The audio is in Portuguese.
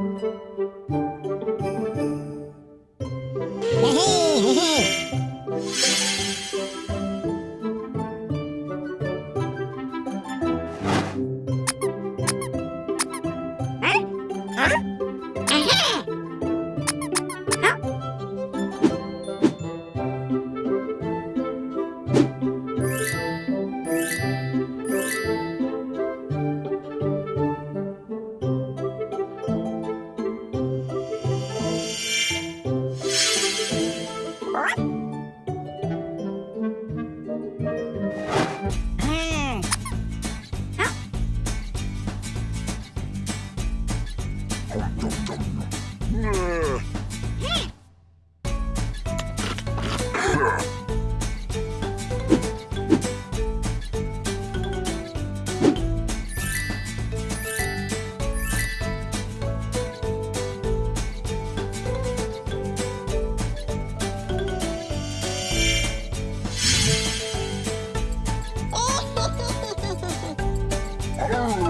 Música Música